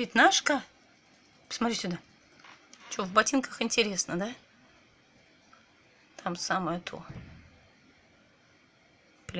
Пятнашка? Посмотри сюда. Что, в ботинках интересно, да? Там самое то.